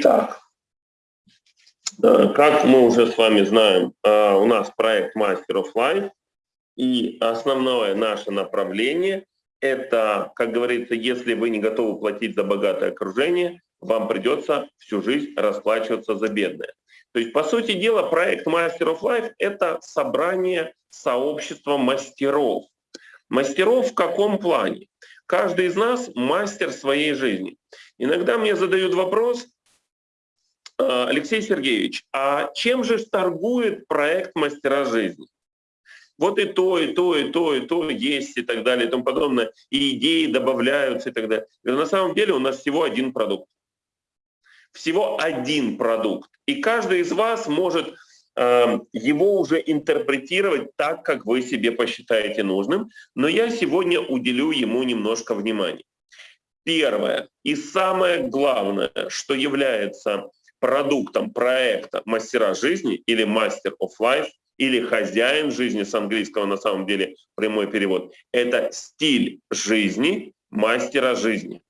Итак, э, как мы уже с вами знаем, э, у нас проект Master of Life, и основное наше направление – это, как говорится, если вы не готовы платить за богатое окружение, вам придется всю жизнь расплачиваться за бедное. То есть, по сути дела, проект Master of Life – это собрание сообщества мастеров. Мастеров в каком плане? Каждый из нас мастер своей жизни. Иногда мне задают вопрос, Алексей Сергеевич, а чем же торгует проект «Мастера жизни»? Вот и то, и то, и то, и то есть, и так далее, и тому подобное. И идеи добавляются, и так далее. На самом деле у нас всего один продукт. Всего один продукт. И каждый из вас может э, его уже интерпретировать так, как вы себе посчитаете нужным. Но я сегодня уделю ему немножко внимания. Первое и самое главное, что является продуктом проекта «Мастера жизни» или «Master of Life» или «Хозяин жизни» с английского на самом деле прямой перевод, это стиль жизни мастера жизни.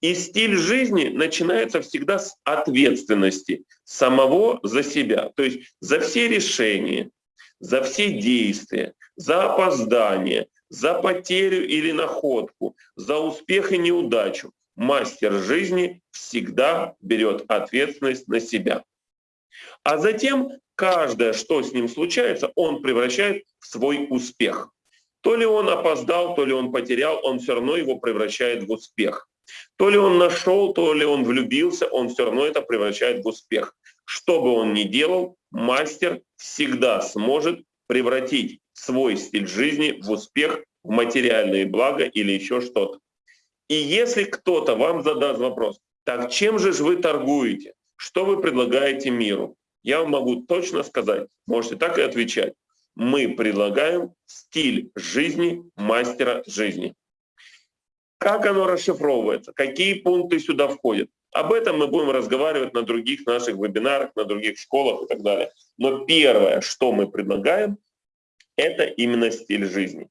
И стиль жизни начинается всегда с ответственности самого за себя, то есть за все решения, за все действия, за опоздание, за потерю или находку, за успех и неудачу мастер жизни всегда берет ответственность на себя. А затем каждое, что с ним случается, он превращает в свой успех. То ли он опоздал, то ли он потерял, он все равно его превращает в успех. То ли он нашел, то ли он влюбился, он все равно это превращает в успех. Что бы он ни делал, мастер всегда сможет превратить свой стиль жизни в успех, в материальные блага или еще что-то. И если кто-то вам задаст вопрос, так чем же вы торгуете? Что вы предлагаете миру? Я вам могу точно сказать, можете так и отвечать. Мы предлагаем стиль жизни мастера жизни. Как оно расшифровывается? Какие пункты сюда входят? Об этом мы будем разговаривать на других наших вебинарах, на других школах и так далее. Но первое, что мы предлагаем, это именно стиль жизни.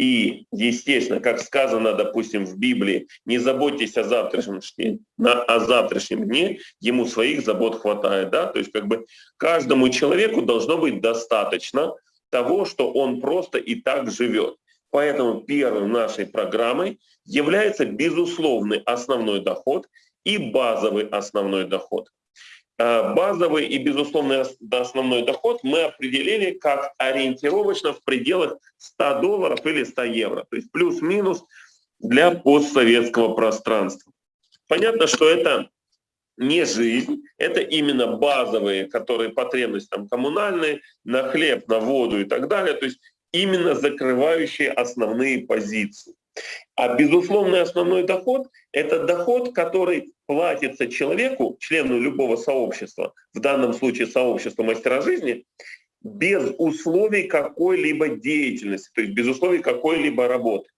И, естественно, как сказано, допустим, в Библии, не заботьтесь о завтрашнем дне, на, о завтрашнем дне, ему своих забот хватает. Да? То есть как бы каждому человеку должно быть достаточно того, что он просто и так живет. Поэтому первой нашей программой является безусловный основной доход и базовый основной доход. Э, базовый и безусловный основной доход мы определили как ориентировочно в пределах 100 долларов или 100 евро, то есть плюс-минус для постсоветского пространства. Понятно, что это не жизнь, это именно базовые, которые потребности там, коммунальные, на хлеб, на воду и так далее, то есть именно закрывающие основные позиции. А безусловный основной доход — это доход, который платится человеку, члену любого сообщества, в данном случае сообщества мастера жизни, без условий какой-либо деятельности, то есть без условий какой-либо работы.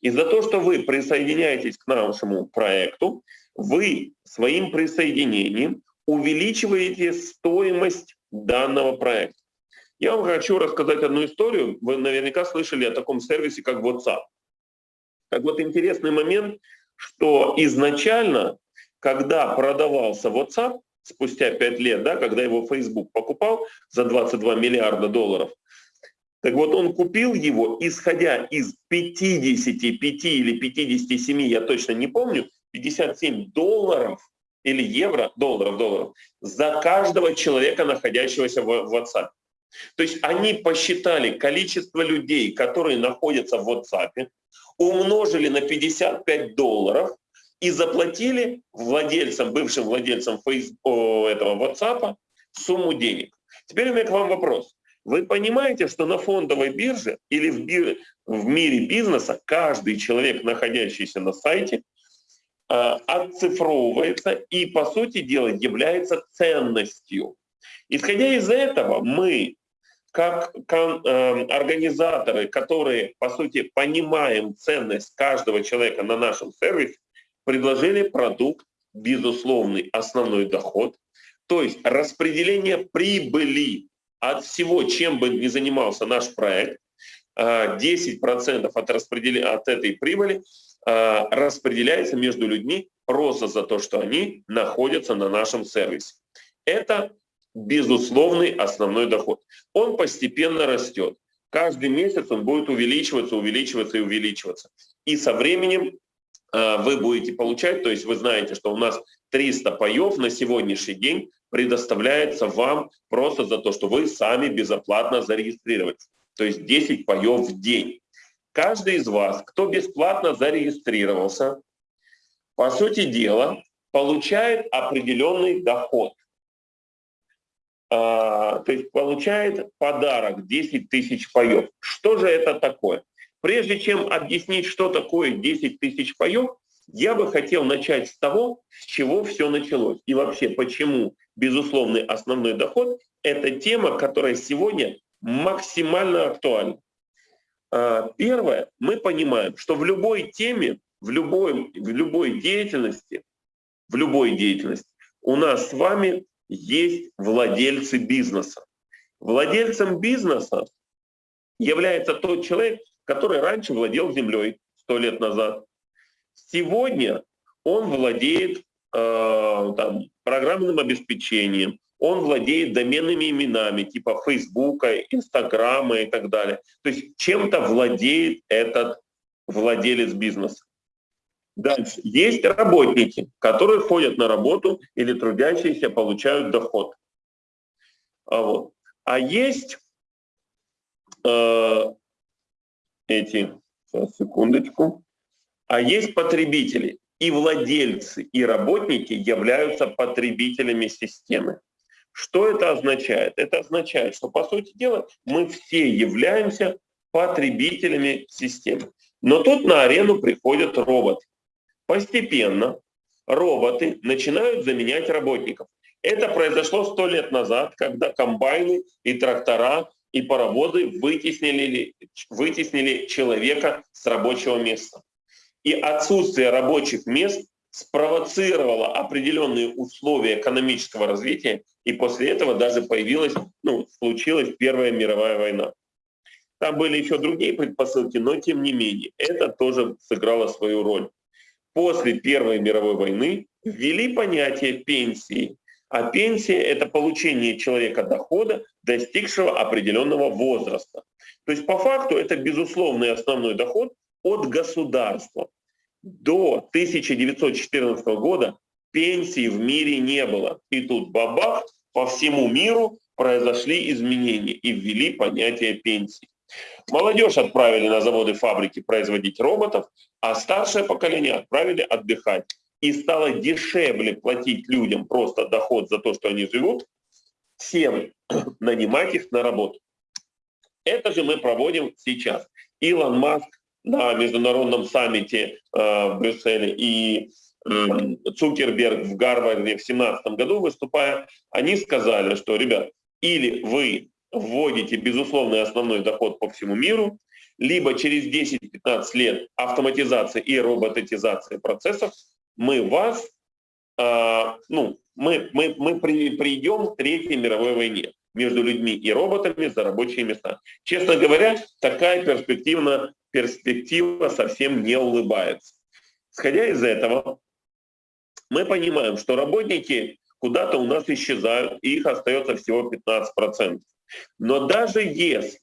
И за то, что вы присоединяетесь к нашему проекту, вы своим присоединением увеличиваете стоимость данного проекта. Я вам хочу рассказать одну историю. Вы наверняка слышали о таком сервисе, как WhatsApp. Так вот, интересный момент, что изначально, когда продавался WhatsApp, спустя 5 лет, да, когда его Facebook покупал за 22 миллиарда долларов, так вот он купил его, исходя из 55 или 57, я точно не помню, 57 долларов или евро, долларов, долларов, за каждого человека, находящегося в WhatsApp. То есть они посчитали количество людей, которые находятся в WhatsApp, умножили на 55 долларов и заплатили владельцам, бывшим владельцам Facebook, этого WhatsApp сумму денег. Теперь у меня к вам вопрос. Вы понимаете, что на фондовой бирже или в, бир... в мире бизнеса каждый человек, находящийся на сайте, а, отцифровывается и, по сути дела, является ценностью. Исходя из этого, мы как э, организаторы, которые, по сути, понимаем ценность каждого человека на нашем сервисе, предложили продукт безусловный основной доход, то есть распределение прибыли от всего, чем бы ни занимался наш проект, 10% э, от, распределения, от этой прибыли э, распределяется между людьми просто за то, что они находятся на нашем сервисе. Это безусловный основной доход. Он постепенно растет. Каждый месяц он будет увеличиваться, увеличиваться и увеличиваться. И со временем э, вы будете получать, то есть вы знаете, что у нас 300 паев на сегодняшний день предоставляется вам просто за то, что вы сами безоплатно зарегистрировались. То есть 10 паев в день. Каждый из вас, кто бесплатно зарегистрировался, по сути дела, получает определенный доход. А, то есть получает подарок 10 тысяч паев. Что же это такое? Прежде чем объяснить, что такое 10 тысяч паев, я бы хотел начать с того, с чего все началось. И вообще, почему безусловный основной доход – это тема, которая сегодня максимально актуальна. А, первое, мы понимаем, что в любой теме, в любой, в любой деятельности, в любой деятельности у нас с вами есть владельцы бизнеса. Владельцем бизнеса является тот человек, который раньше владел землей сто лет назад, Сегодня он владеет э, там, программным обеспечением, он владеет доменными именами типа Фейсбука, Инстаграма и так далее. То есть чем-то владеет этот владелец бизнеса. Дальше. Есть работники, которые ходят на работу или трудящиеся получают доход. А, вот. а есть э, эти, сейчас, секундочку, а есть потребители. И владельцы, и работники являются потребителями системы. Что это означает? Это означает, что, по сути дела, мы все являемся потребителями системы. Но тут на арену приходят роботы. Постепенно роботы начинают заменять работников. Это произошло сто лет назад, когда комбайны и трактора и паровозы вытеснили, вытеснили человека с рабочего места и отсутствие рабочих мест спровоцировало определенные условия экономического развития, и после этого даже появилась, ну, случилась Первая мировая война. Там были еще другие предпосылки, но тем не менее, это тоже сыграло свою роль. После Первой мировой войны ввели понятие пенсии, а пенсия – это получение человека дохода, достигшего определенного возраста. То есть по факту это безусловный основной доход, от государства. До 1914 года пенсии в мире не было. И тут бабах, по всему миру произошли изменения и ввели понятие пенсии. Молодежь отправили на заводы, фабрики производить роботов, а старшее поколение отправили отдыхать. И стало дешевле платить людям просто доход за то, что они живут, всем нанимать их на работу. Это же мы проводим сейчас. Илон Маск на международном саммите э, в Брюсселе и э, Цукерберг в Гарварде в 2017 году выступая, они сказали, что, ребят, или вы вводите безусловный основной доход по всему миру, либо через 10-15 лет автоматизация и роботизация процессов, мы вас, э, ну, мы, мы, мы при, придем к Третьей мировой войне между людьми и роботами за рабочие места. Честно говоря, такая перспективна перспектива совсем не улыбается. Исходя из этого, мы понимаем, что работники куда-то у нас исчезают, и их остается всего 15%. Но даже если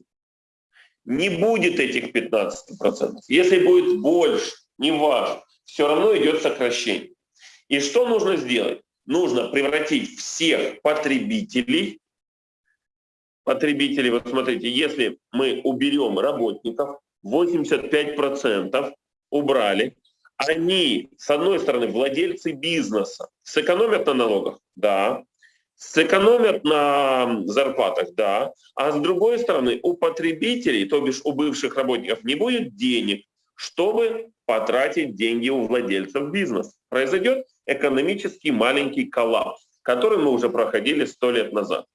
не будет этих 15%, если будет больше, не важно, все равно идет сокращение. И что нужно сделать? Нужно превратить всех потребителей, потребителей, вот смотрите, если мы уберем работников, 85% убрали. Они, с одной стороны, владельцы бизнеса, сэкономят на налогах? Да. Сэкономят на зарплатах? Да. А с другой стороны, у потребителей, то бишь у бывших работников, не будет денег, чтобы потратить деньги у владельцев бизнеса. Произойдет экономический маленький коллапс, который мы уже проходили сто лет назад.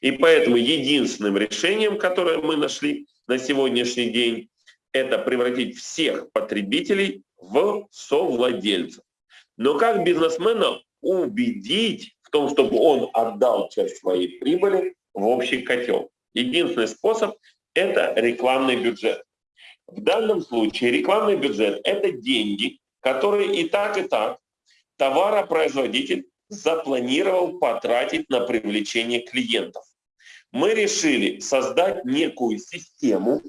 И поэтому единственным решением, которое мы нашли на сегодняшний день, это превратить всех потребителей в совладельцев. Но как бизнесмена убедить том, чтобы он отдал часть своей прибыли в общий котел? Единственный способ – это рекламный бюджет. В данном случае рекламный бюджет – это деньги, которые и так, и так товаропроизводитель запланировал потратить на привлечение клиентов. Мы решили создать некую систему,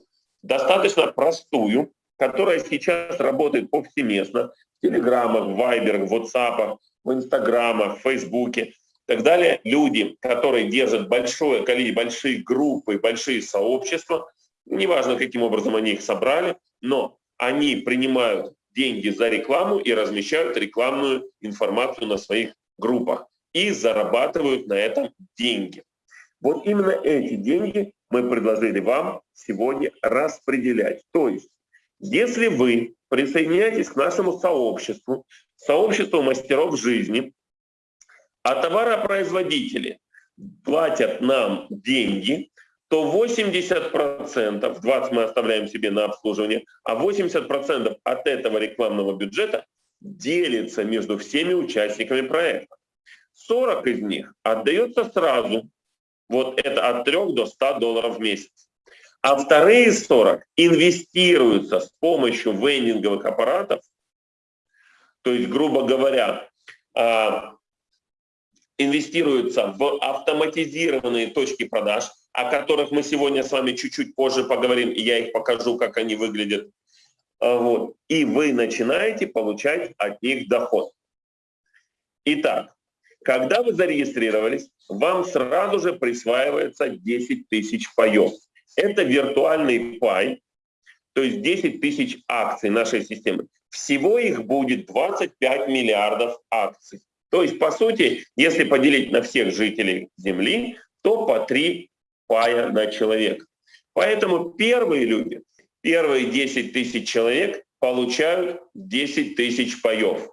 достаточно простую, которая сейчас работает повсеместно в Телеграмах, Вайберах, в WhatsApp, в Инстаграмах, в Фейсбуке и так далее. Люди, которые держат большое количество, большие группы, большие сообщества, неважно, каким образом они их собрали, но они принимают деньги за рекламу и размещают рекламную информацию на своих группах и зарабатывают на этом деньги. Вот именно эти деньги мы предложили вам сегодня распределять. То есть, если вы присоединяетесь к нашему сообществу, сообществу мастеров жизни, а товаропроизводители платят нам деньги, то 80%, 20 мы оставляем себе на обслуживание, а 80% от этого рекламного бюджета делится между всеми участниками проекта. 40 из них отдается сразу, вот это от 3 до 100 долларов в месяц. А вторые 40 инвестируются с помощью вендинговых аппаратов, то есть, грубо говоря, а, инвестируются в автоматизированные точки продаж, о которых мы сегодня с вами чуть-чуть позже поговорим, и я их покажу, как они выглядят. А, вот. И вы начинаете получать от них доход. Итак, когда вы зарегистрировались, вам сразу же присваивается 10 тысяч паев. Это виртуальный пай, то есть 10 тысяч акций нашей системы. Всего их будет 25 миллиардов акций. То есть, по сути, если поделить на всех жителей Земли, то по 3 пая на человека. Поэтому первые люди, первые 10 тысяч человек получают 10 тысяч паев.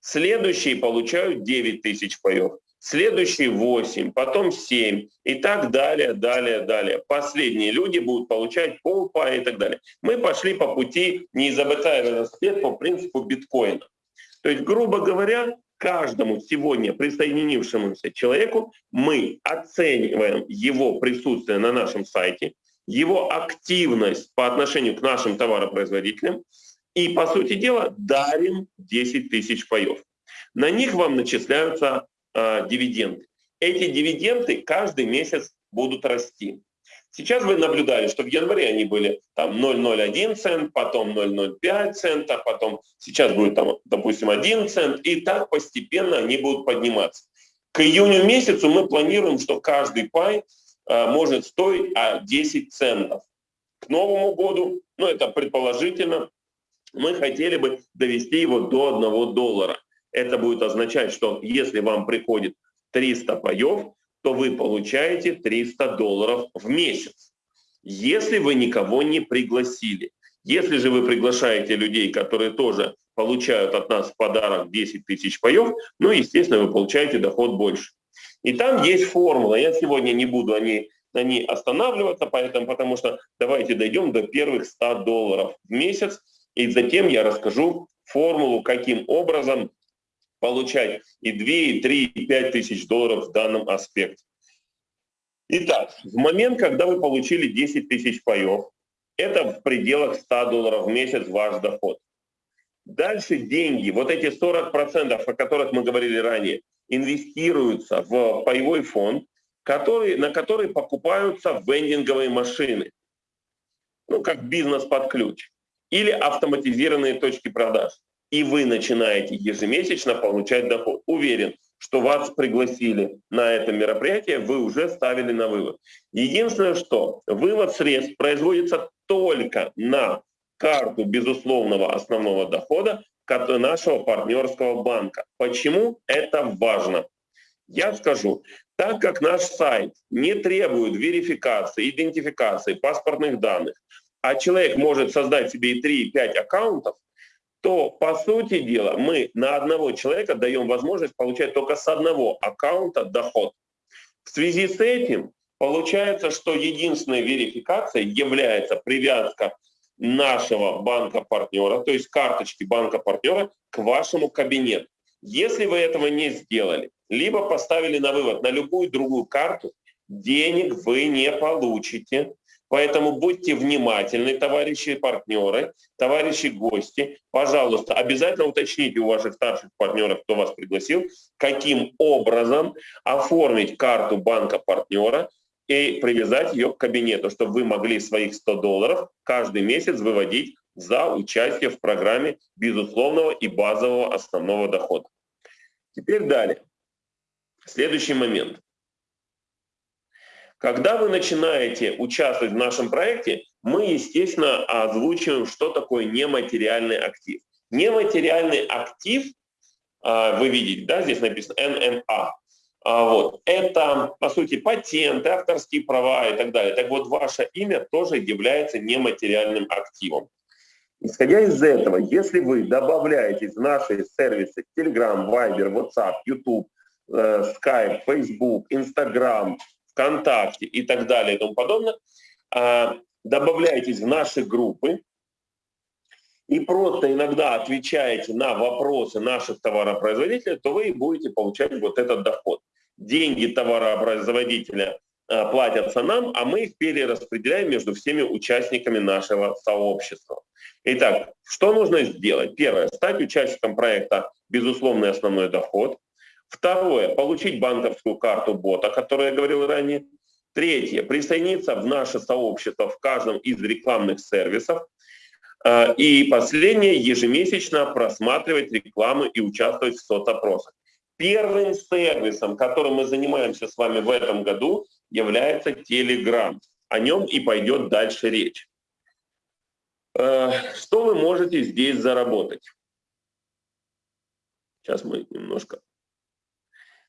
Следующие получают 9 тысяч паев. Следующие 8, потом 7 и так далее, далее, далее. Последние люди будут получать полпая и так далее. Мы пошли по пути, не изобретая велосипед, по принципу биткоина. То есть, грубо говоря, каждому сегодня присоединившемуся человеку мы оцениваем его присутствие на нашем сайте, его активность по отношению к нашим товаропроизводителям и, по сути дела, дарим 10 тысяч паев. На них вам начисляются э, дивиденды. Эти дивиденды каждый месяц будут расти. Сейчас вы наблюдали, что в январе они были там 0,01 цент, потом 0,05 цента, потом сейчас будет там, допустим, 1 цент, и так постепенно они будут подниматься. К июню месяцу мы планируем, что каждый пай а, может стоить а, 10 центов. К Новому году, ну это предположительно, мы хотели бы довести его до 1 доллара. Это будет означать, что если вам приходит 300 паев, то вы получаете 300 долларов в месяц, если вы никого не пригласили. Если же вы приглашаете людей, которые тоже получают от нас в подарок 10 тысяч паев, ну, естественно, вы получаете доход больше. И там есть формула. Я сегодня не буду о ней, на ней останавливаться, поэтому, потому что давайте дойдем до первых 100 долларов в месяц, и затем я расскажу формулу, каким образом получать и 2, и 3, и 5 тысяч долларов в данном аспекте. Итак, в момент, когда вы получили 10 тысяч паев, это в пределах 100 долларов в месяц ваш доход. Дальше деньги, вот эти 40%, о которых мы говорили ранее, инвестируются в паевой фонд, который, на который покупаются вендинговые машины. Ну, как бизнес под ключ. Или автоматизированные точки продаж и вы начинаете ежемесячно получать доход. Уверен, что вас пригласили на это мероприятие, вы уже ставили на вывод. Единственное, что вывод средств производится только на карту безусловного основного дохода нашего партнерского банка. Почему это важно? Я скажу, так как наш сайт не требует верификации, идентификации паспортных данных, а человек может создать себе и 3, и 5 аккаунтов, то, по сути дела, мы на одного человека даем возможность получать только с одного аккаунта доход. В связи с этим получается, что единственной верификацией является привязка нашего банка-партнера, то есть карточки банка-партнера к вашему кабинету. Если вы этого не сделали, либо поставили на вывод на любую другую карту, денег вы не получите, Поэтому будьте внимательны, товарищи партнеры, товарищи гости. Пожалуйста, обязательно уточните у ваших старших партнеров, кто вас пригласил, каким образом оформить карту банка партнера и привязать ее к кабинету, чтобы вы могли своих 100 долларов каждый месяц выводить за участие в программе безусловного и базового основного дохода. Теперь далее. Следующий момент. Когда вы начинаете участвовать в нашем проекте, мы, естественно, озвучиваем, что такое нематериальный актив. Нематериальный актив, а, вы видите, да, здесь написано НМА. А, вот. Это, по сути, патенты, авторские права и так далее. Так вот, ваше имя тоже является нематериальным активом. Исходя из этого, если вы добавляетесь в наши сервисы Telegram, Viber, WhatsApp, YouTube, э, Skype, Facebook, Instagram, ВКонтакте и так далее и тому подобное, а, добавляйтесь в наши группы и просто иногда отвечаете на вопросы наших товаропроизводителей, то вы будете получать вот этот доход. Деньги товаропроизводителя а, платятся нам, а мы их перераспределяем между всеми участниками нашего сообщества. Итак, что нужно сделать? Первое, стать участником проекта «Безусловный основной доход». Второе, получить банковскую карту бота, о которой я говорил ранее. Третье, присоединиться в наше сообщество в каждом из рекламных сервисов. А, и последнее, ежемесячно просматривать рекламу и участвовать в соцопросах. Первым сервисом, которым мы занимаемся с вами в этом году, является Telegram. О нем и пойдет дальше речь. А, что вы можете здесь заработать? Сейчас мы немножко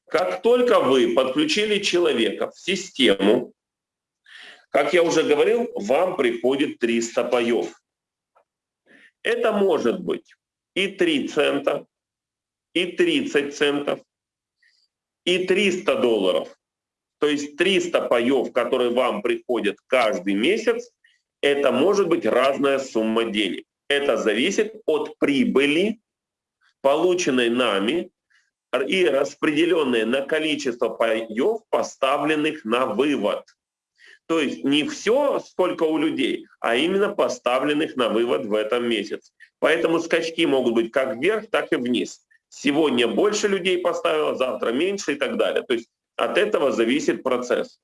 как только вы подключили человека в систему, как я уже говорил, вам приходит 300 паев. Это может быть и 3 цента, и 30 центов, и 300 долларов. То есть 300 паев, которые вам приходят каждый месяц, это может быть разная сумма денег. Это зависит от прибыли, полученной нами и распределенные на количество паев, поставленных на вывод. То есть не все, сколько у людей, а именно поставленных на вывод в этом месяце. Поэтому скачки могут быть как вверх, так и вниз. Сегодня больше людей поставило, завтра меньше и так далее. То есть от этого зависит процесс.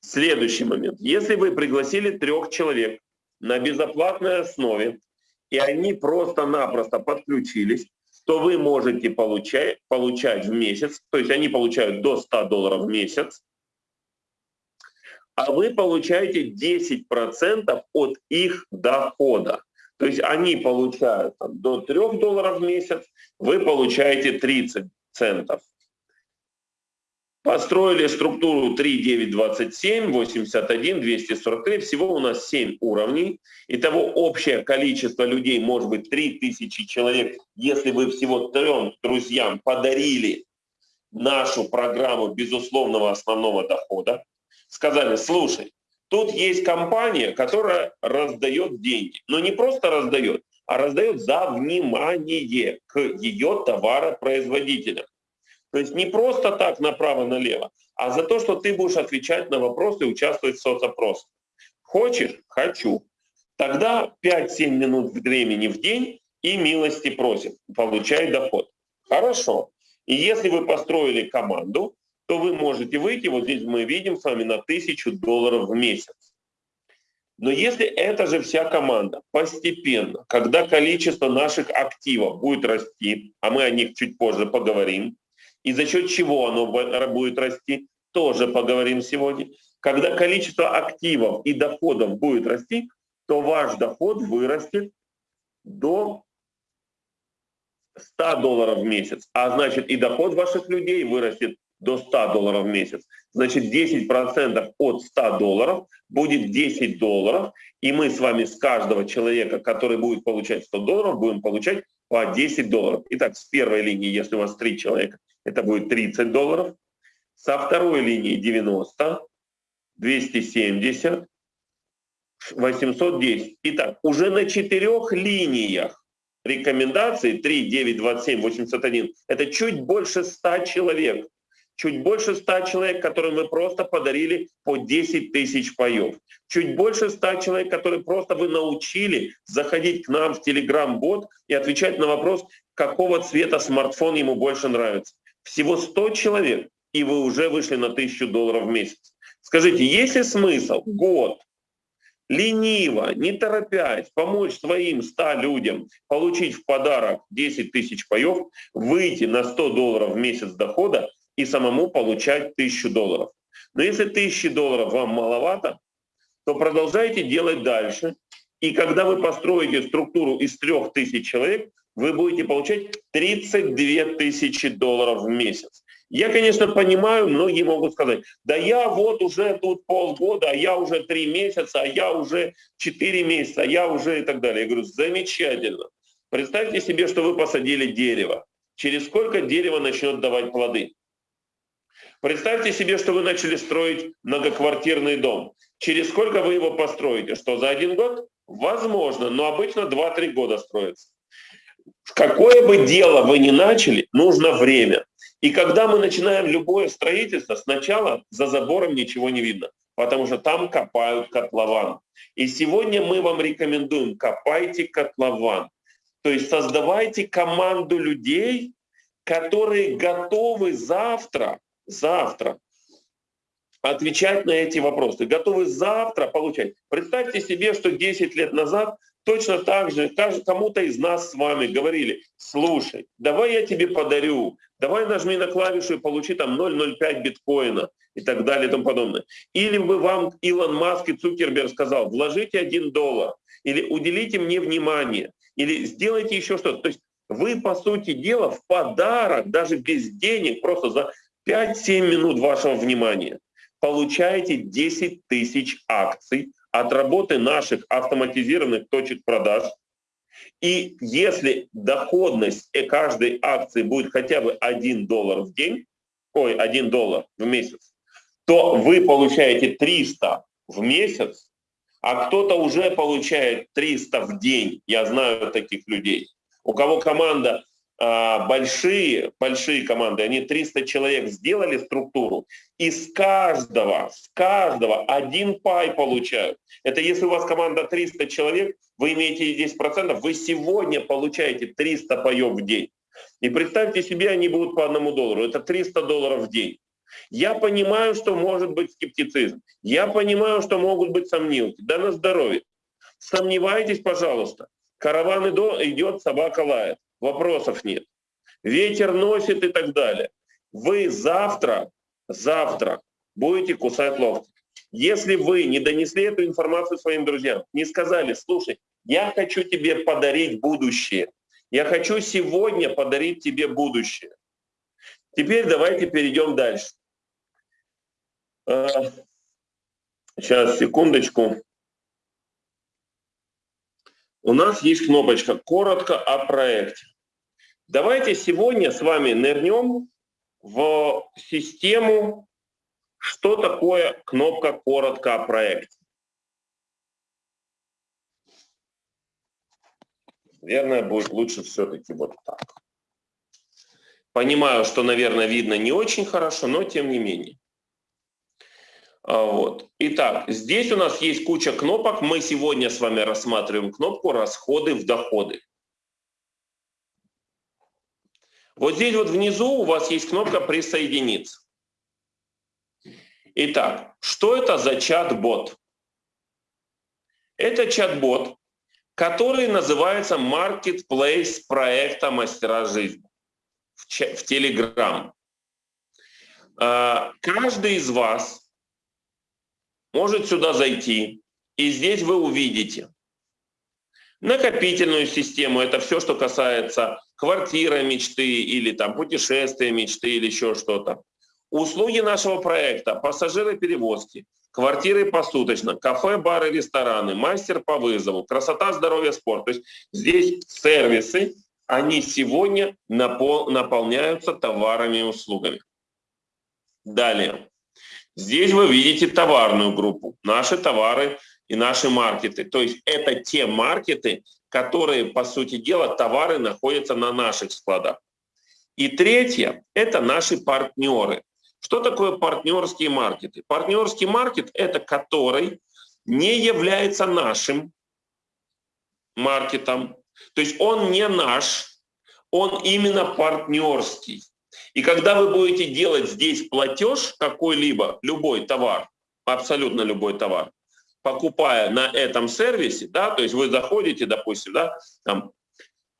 Следующий момент. Если вы пригласили трех человек на безоплатной основе, и они просто-напросто подключились, то вы можете получать, получать в месяц, то есть они получают до 100 долларов в месяц, а вы получаете 10% от их дохода. То есть они получают там, до 3 долларов в месяц, вы получаете 30 центов. Построили структуру 3927, 81, 243. Всего у нас 7 уровней. Итого общее количество людей может быть 3000 человек, если вы всего трем друзьям подарили нашу программу безусловного основного дохода. Сказали, слушай, тут есть компания, которая раздает деньги. Но не просто раздает, а раздает за внимание к ее товаропроизводителям. То есть не просто так направо-налево, а за то, что ты будешь отвечать на вопросы и участвовать в соцопросах. Хочешь? Хочу. Тогда 5-7 минут времени в день и милости просим. Получай доход. Хорошо. И если вы построили команду, то вы можете выйти, вот здесь мы видим с вами, на 1000 долларов в месяц. Но если эта же вся команда постепенно, когда количество наших активов будет расти, а мы о них чуть позже поговорим, и за счет чего оно будет расти, тоже поговорим сегодня. Когда количество активов и доходов будет расти, то ваш доход вырастет до 100 долларов в месяц. А значит и доход ваших людей вырастет до 100 долларов в месяц. Значит 10% от 100 долларов будет 10 долларов. И мы с вами с каждого человека, который будет получать 100 долларов, будем получать по 10 долларов. Итак, с первой линии, если у вас 3 человека, это будет 30 долларов. Со второй линии 90, 270, 810. Итак, уже на четырех линиях рекомендаций 3, 9, 27, 81, это чуть больше 100 человек. Чуть больше 100 человек, которым вы просто подарили по 10 тысяч паев, чуть больше 100 человек, которые просто вы научили заходить к нам в Telegram-бот и отвечать на вопрос, какого цвета смартфон ему больше нравится. Всего 100 человек, и вы уже вышли на 1000 долларов в месяц. Скажите, есть ли смысл год лениво, не торопясь, помочь своим 100 людям получить в подарок 10 тысяч паев, выйти на 100 долларов в месяц дохода и самому получать 1000 долларов. Но если 1000 долларов вам маловато, то продолжайте делать дальше. И когда вы построите структуру из 3000 человек, вы будете получать 32 тысячи долларов в месяц. Я, конечно, понимаю, многие могут сказать, да я вот уже тут полгода, а я уже три месяца, а я уже четыре месяца, а я уже и так далее. Я говорю, замечательно. Представьте себе, что вы посадили дерево. Через сколько дерево начнет давать плоды? Представьте себе, что вы начали строить многоквартирный дом. Через сколько вы его построите? Что, за один год? Возможно, но обычно 2-3 года строится. Какое бы дело вы ни начали, нужно время. И когда мы начинаем любое строительство, сначала за забором ничего не видно, потому что там копают котлован. И сегодня мы вам рекомендуем, копайте котлован. То есть создавайте команду людей, которые готовы завтра, завтра отвечать на эти вопросы, готовы завтра получать. Представьте себе, что 10 лет назад точно так же кому-то из нас с вами говорили, слушай, давай я тебе подарю, давай нажми на клавишу и получи там 0,05 биткоина и так далее и тому подобное. Или бы вам Илон Маск и Цукерберг сказал, вложите один доллар, или уделите мне внимание, или сделайте еще что-то. То есть вы, по сути дела, в подарок, даже без денег, просто за 5-7 минут вашего внимания получаете 10 тысяч акций от работы наших автоматизированных точек продаж. И если доходность каждой акции будет хотя бы 1 доллар в день, ой, 1 доллар в месяц, то вы получаете 300 в месяц, а кто-то уже получает 300 в день. Я знаю таких людей. У кого команда большие, большие команды, они 300 человек сделали структуру, и с каждого, с каждого один пай получают. Это если у вас команда 300 человек, вы имеете 10%, вы сегодня получаете 300 паев в день. И представьте себе, они будут по одному доллару. Это 300 долларов в день. Я понимаю, что может быть скептицизм. Я понимаю, что могут быть сомнения. Да на здоровье. Сомневайтесь, пожалуйста. Караван идет, собака лает вопросов нет. Ветер носит и так далее. Вы завтра, завтра будете кусать локти. Если вы не донесли эту информацию своим друзьям, не сказали, слушай, я хочу тебе подарить будущее. Я хочу сегодня подарить тебе будущее. Теперь давайте перейдем дальше. Сейчас, секундочку. У нас есть кнопочка «Коротко о проекте». Давайте сегодня с вами нырнем в систему, что такое кнопка «Коротко о проекте». Наверное, будет лучше все-таки вот так. Понимаю, что, наверное, видно не очень хорошо, но тем не менее. А, вот. Итак, здесь у нас есть куча кнопок. Мы сегодня с вами рассматриваем кнопку «Расходы в доходы». Вот здесь вот внизу у вас есть кнопка «Присоединиться». Итак, что это за чат-бот? Это чат-бот, который называется Marketplace проекта «Мастера жизни» в Telegram. А, каждый из вас может сюда зайти, и здесь вы увидите накопительную систему, это все, что касается квартира мечты или там путешествия мечты или еще что-то. Услуги нашего проекта, пассажиры перевозки, квартиры посуточно, кафе, бары, рестораны, мастер по вызову, красота, здоровье, спорт. То есть здесь сервисы, они сегодня напол наполняются товарами и услугами. Далее. Здесь вы видите товарную группу, наши товары и наши маркеты. То есть это те маркеты, которые, по сути дела, товары находятся на наших складах. И третье – это наши партнеры. Что такое партнерские маркеты? Партнерский маркет – это который не является нашим маркетом. То есть он не наш, он именно партнерский. И когда вы будете делать здесь платеж какой-либо, любой товар, абсолютно любой товар, покупая на этом сервисе, да, то есть вы заходите, допустим, да, там,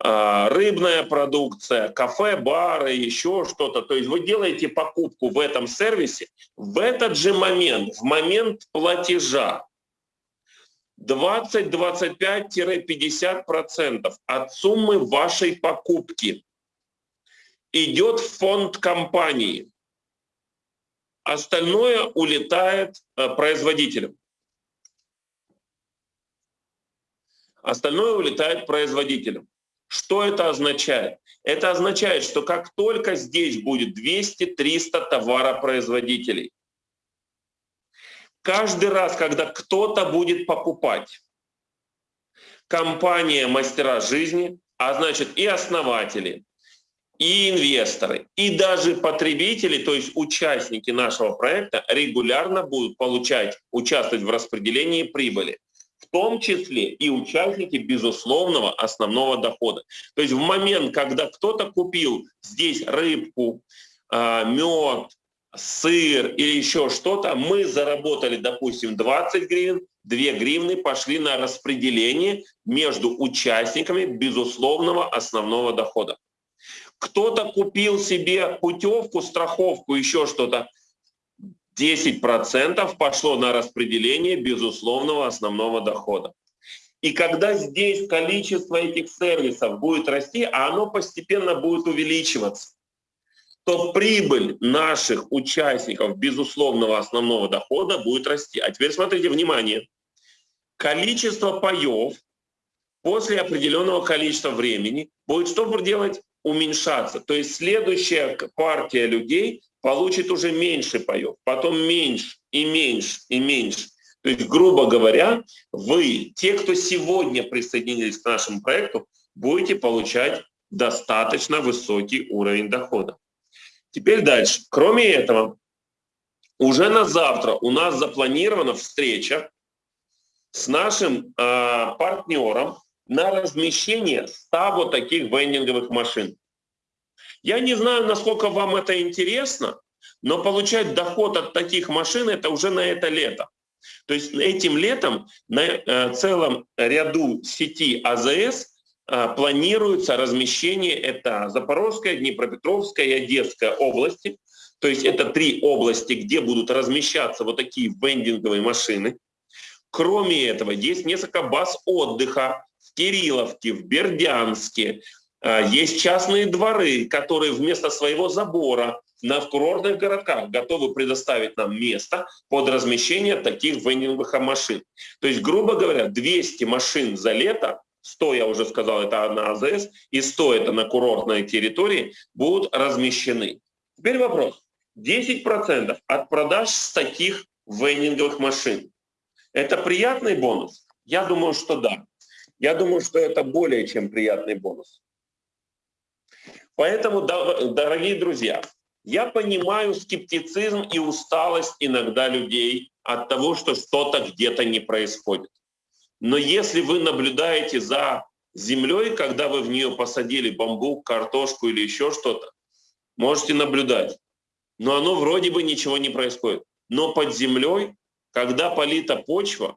э, рыбная продукция, кафе, бары, еще что-то, то есть вы делаете покупку в этом сервисе, в этот же момент, в момент платежа, 20-25-50% от суммы вашей покупки идет в фонд компании. Остальное улетает э, производителям. Остальное улетает производителям. Что это означает? Это означает, что как только здесь будет 200-300 товаропроизводителей, каждый раз, когда кто-то будет покупать, компания «Мастера жизни», а значит и основатели, и инвесторы, и даже потребители, то есть участники нашего проекта, регулярно будут получать, участвовать в распределении прибыли, в том числе и участники безусловного основного дохода. То есть в момент, когда кто-то купил здесь рыбку, а, мед, сыр или еще что-то, мы заработали, допустим, 20 гривен, 2 гривны пошли на распределение между участниками безусловного основного дохода. Кто-то купил себе путевку, страховку, еще что-то. 10% пошло на распределение безусловного основного дохода. И когда здесь количество этих сервисов будет расти, а оно постепенно будет увеличиваться, то прибыль наших участников безусловного основного дохода будет расти. А теперь смотрите, внимание. Количество паев после определенного количества времени будет что делать? уменьшаться. То есть следующая партия людей получит уже меньше паев, потом меньше и меньше и меньше. То есть, грубо говоря, вы, те, кто сегодня присоединились к нашему проекту, будете получать достаточно высокий уровень дохода. Теперь дальше. Кроме этого, уже на завтра у нас запланирована встреча с нашим э, партнером, на размещение 100 вот таких вендинговых машин. Я не знаю, насколько вам это интересно, но получать доход от таких машин это уже на это лето. То есть этим летом на э, целом ряду сети АЗС э, планируется размещение это Запорожская, Днепропетровская и Одесская области. То есть это три области, где будут размещаться вот такие вендинговые машины. Кроме этого, есть несколько баз отдыха, в Кирилловке, в Бердянске. А, есть частные дворы, которые вместо своего забора на курортных городках готовы предоставить нам место под размещение таких вендинговых машин. То есть, грубо говоря, 200 машин за лето 100, я уже сказал, это на АЗС, и 100 это на курортной территории, будут размещены. Теперь вопрос. 10% от продаж с таких вендинговых машин. Это приятный бонус? Я думаю, что да. Я думаю, что это более чем приятный бонус. Поэтому, дорогие друзья, я понимаю скептицизм и усталость иногда людей от того, что что-то где-то не происходит. Но если вы наблюдаете за землей, когда вы в нее посадили бамбук, картошку или еще что-то, можете наблюдать. Но оно вроде бы ничего не происходит. Но под землей, когда полита почва,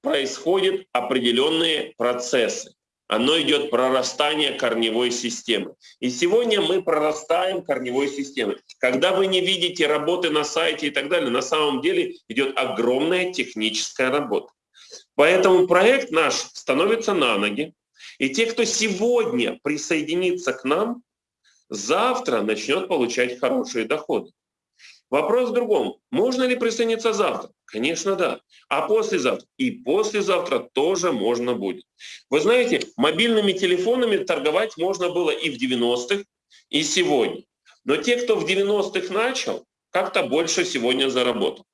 происходят определенные процессы. Оно идет прорастание корневой системы. И сегодня мы прорастаем корневой системой. Когда вы не видите работы на сайте и так далее, на самом деле идет огромная техническая работа. Поэтому проект наш становится на ноги. И те, кто сегодня присоединится к нам, завтра начнет получать хорошие доходы. Вопрос в другом. Можно ли присоединиться завтра? Конечно, да. А послезавтра? И послезавтра тоже можно будет. Вы знаете, мобильными телефонами торговать можно было и в 90-х, и сегодня. Но те, кто в 90-х начал, как-то больше сегодня заработал.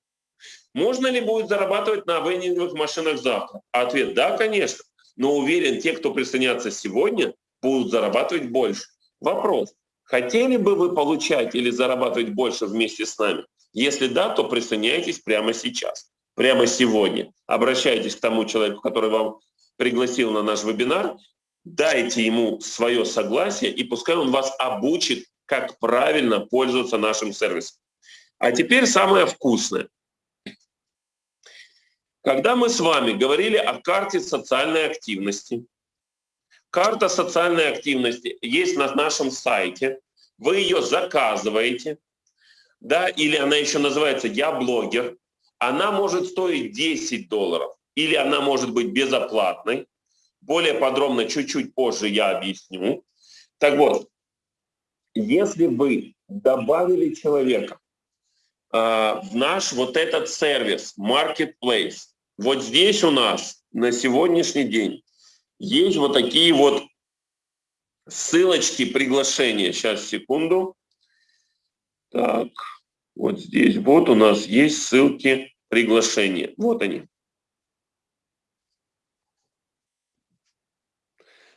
Можно ли будет зарабатывать на вендинговых машинах завтра? Ответ – да, конечно. Но уверен, те, кто присоединятся сегодня, будут зарабатывать больше. Вопрос. Хотели бы вы получать или зарабатывать больше вместе с нами? Если да, то присоединяйтесь прямо сейчас, прямо сегодня. Обращайтесь к тому человеку, который вам пригласил на наш вебинар, дайте ему свое согласие, и пускай он вас обучит, как правильно пользоваться нашим сервисом. А теперь самое вкусное. Когда мы с вами говорили о карте социальной активности, карта социальной активности есть на нашем сайте, вы ее заказываете, да, или она еще называется «Я блогер», она может стоить 10 долларов, или она может быть безоплатной. Более подробно чуть-чуть позже я объясню. Так вот, если вы добавили человека э, в наш вот этот сервис, Marketplace, вот здесь у нас на сегодняшний день есть вот такие вот ссылочки приглашения. Сейчас, секунду. Так, вот здесь вот у нас есть ссылки приглашения. Вот они.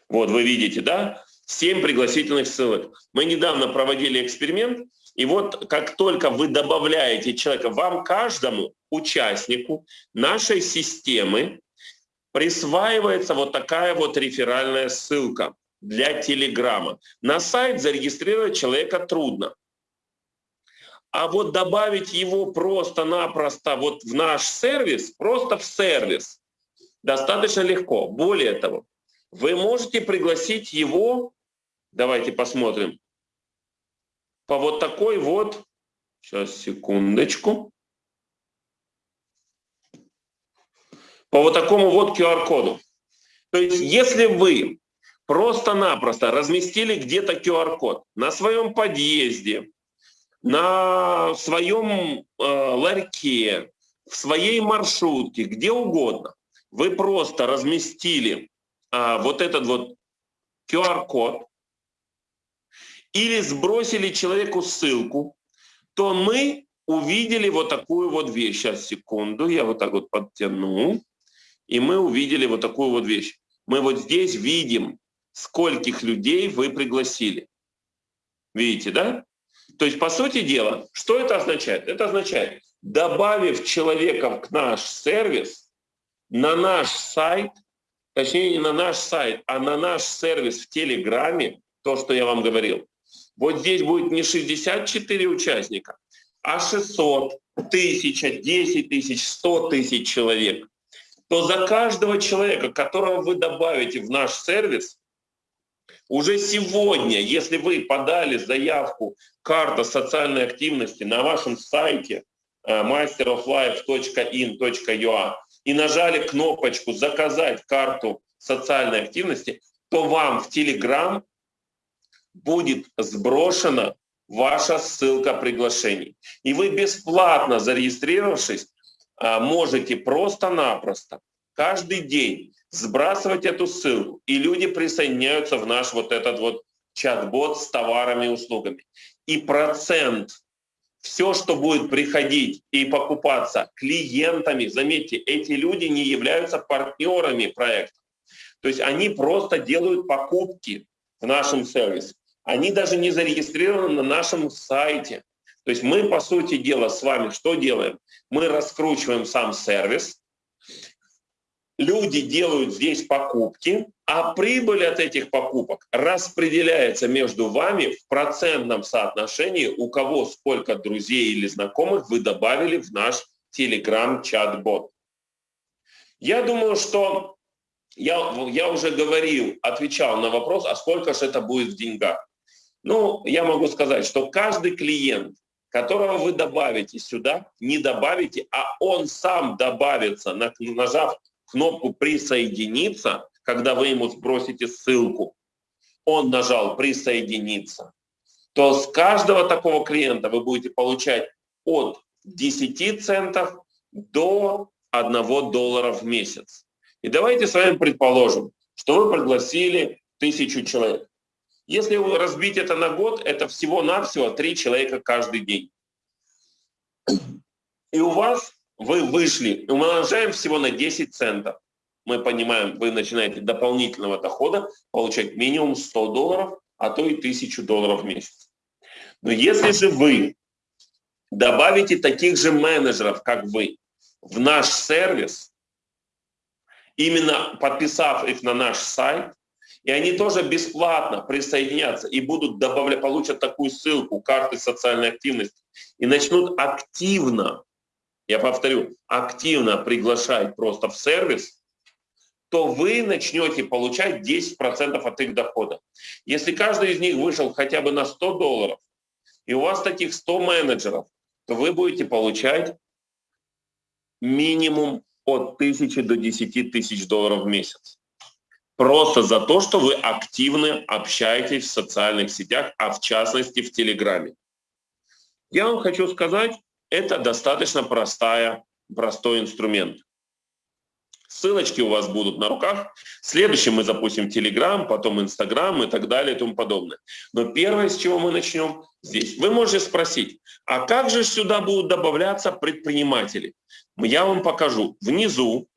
Вот вы видите, да? Семь пригласительных ссылок. Мы недавно проводили эксперимент, и вот как только вы добавляете человека, вам каждому участнику нашей системы присваивается вот такая вот реферальная ссылка для Телеграма. На сайт зарегистрировать человека трудно. А вот добавить его просто-напросто вот в наш сервис, просто в сервис, достаточно легко. Более того, вы можете пригласить его, давайте посмотрим, по вот такой вот, сейчас, секундочку, по вот такому вот QR-коду. То есть если вы просто-напросто разместили где-то QR-код на своем подъезде, на своем э, ларьке, в своей маршрутке, где угодно, вы просто разместили э, вот этот вот QR-код или сбросили человеку ссылку, то мы увидели вот такую вот вещь. Сейчас, секунду, я вот так вот подтяну. И мы увидели вот такую вот вещь. Мы вот здесь видим скольких людей вы пригласили. Видите, да? То есть, по сути дела, что это означает? Это означает, добавив человека в наш сервис, на наш сайт, точнее не на наш сайт, а на наш сервис в Телеграме, то, что я вам говорил, вот здесь будет не 64 участника, а 600, 1000, 10 тысяч, 100 тысяч человек, то за каждого человека, которого вы добавите в наш сервис, уже сегодня, если вы подали заявку «Карта социальной активности» на вашем сайте э, masteroflife.in.ua и нажали кнопочку «Заказать карту социальной активности», то вам в Telegram будет сброшена ваша ссылка приглашений. И вы бесплатно зарегистрировавшись, можете просто-напросто каждый день сбрасывать эту ссылку, и люди присоединяются в наш вот этот вот чат-бот с товарами и услугами. И процент, все, что будет приходить и покупаться клиентами, заметьте, эти люди не являются партнерами проекта. То есть они просто делают покупки в нашем сервисе. Они даже не зарегистрированы на нашем сайте. То есть мы, по сути дела, с вами что делаем? Мы раскручиваем сам сервис, люди делают здесь покупки, а прибыль от этих покупок распределяется между вами в процентном соотношении, у кого сколько друзей или знакомых вы добавили в наш Telegram-чат-бот. Я думаю, что я, я уже говорил, отвечал на вопрос, а сколько же это будет в деньгах. Ну, я могу сказать, что каждый клиент, которого вы добавите сюда, не добавите, а он сам добавится, нажав кнопку «Присоединиться», когда вы ему сбросите ссылку, он нажал «Присоединиться», то с каждого такого клиента вы будете получать от 10 центов до 1 доллара в месяц. И давайте с вами предположим, что вы пригласили тысячу человек. Если разбить это на год, это всего-навсего 3 человека каждый день. И у вас вы вышли, умножаем всего на 10 центов. Мы понимаем, вы начинаете дополнительного дохода получать минимум 100 долларов а то и тысячу долларов в месяц. Но если же вы добавите таких же менеджеров, как вы, в наш сервис, именно подписав их на наш сайт, и они тоже бесплатно присоединятся и будут добавлять, получат такую ссылку, карты социальной активности, и начнут активно, я повторю, активно приглашать просто в сервис, то вы начнете получать 10% от их дохода. Если каждый из них вышел хотя бы на 100 долларов, и у вас таких 100 менеджеров, то вы будете получать минимум от 1000 до 10 тысяч долларов в месяц. Просто за то, что вы активно общаетесь в социальных сетях, а в частности в Телеграме. Я вам хочу сказать, это достаточно простая, простой инструмент. Ссылочки у вас будут на руках. Следующим мы запустим Telegram, потом Instagram и так далее и тому подобное. Но первое, с чего мы начнем, здесь. Вы можете спросить, а как же сюда будут добавляться предприниматели? Я вам покажу. Внизу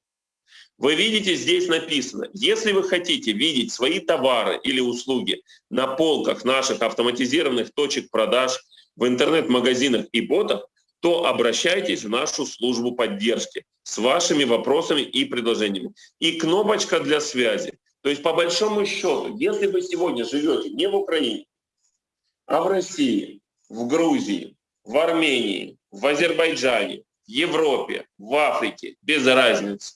вы видите, здесь написано, если вы хотите видеть свои товары или услуги на полках наших автоматизированных точек продаж, в интернет-магазинах и ботах, то обращайтесь в нашу службу поддержки с вашими вопросами и предложениями. И кнопочка для связи. То есть по большому счету, если вы сегодня живете не в Украине, а в России, в Грузии, в Армении, в Азербайджане, в Европе, в Африке, без разницы,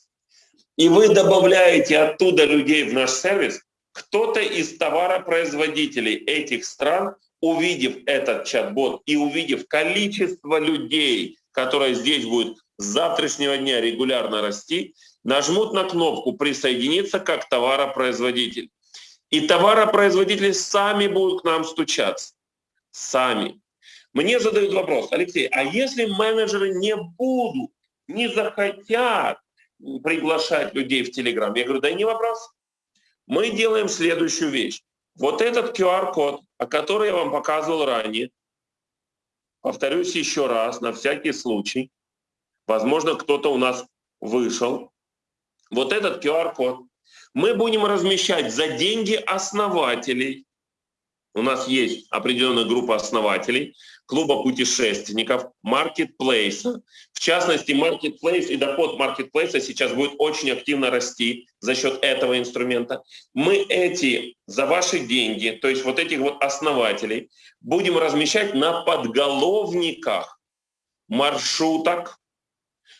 и вы добавляете оттуда людей в наш сервис, кто-то из товаропроизводителей этих стран увидев этот чат-бот и увидев количество людей, которые здесь будет с завтрашнего дня регулярно расти, нажмут на кнопку «Присоединиться как товаропроизводитель». И товаропроизводители сами будут к нам стучаться. Сами. Мне задают вопрос, Алексей, а если менеджеры не будут, не захотят приглашать людей в Телеграм? Я говорю, да не вопрос. Мы делаем следующую вещь. Вот этот QR-код, о котором я вам показывал ранее, повторюсь еще раз, на всякий случай, возможно, кто-то у нас вышел, вот этот QR-код мы будем размещать за деньги основателей. У нас есть определенная группа основателей, клуба путешественников, маркетплейса. В частности, маркетплейс и доход маркетплейса сейчас будет очень активно расти за счет этого инструмента. Мы эти за ваши деньги, то есть вот этих вот основателей, будем размещать на подголовниках маршруток.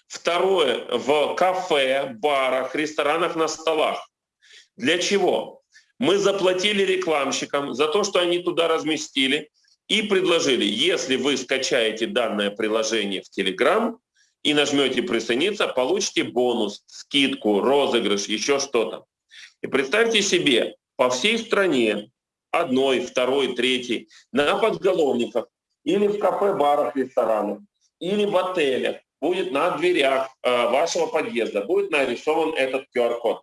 Второе, в кафе, барах, ресторанах, на столах. Для чего? Мы заплатили рекламщикам за то, что они туда разместили – и предложили, если вы скачаете данное приложение в Telegram и нажмете «Присоединиться», получите бонус, скидку, розыгрыш, еще что-то. И представьте себе, по всей стране, одной, второй, третий, на подголовниках или в кафе, барах, ресторанах, или в отелях, будет на дверях э, вашего подъезда, будет нарисован этот QR-код,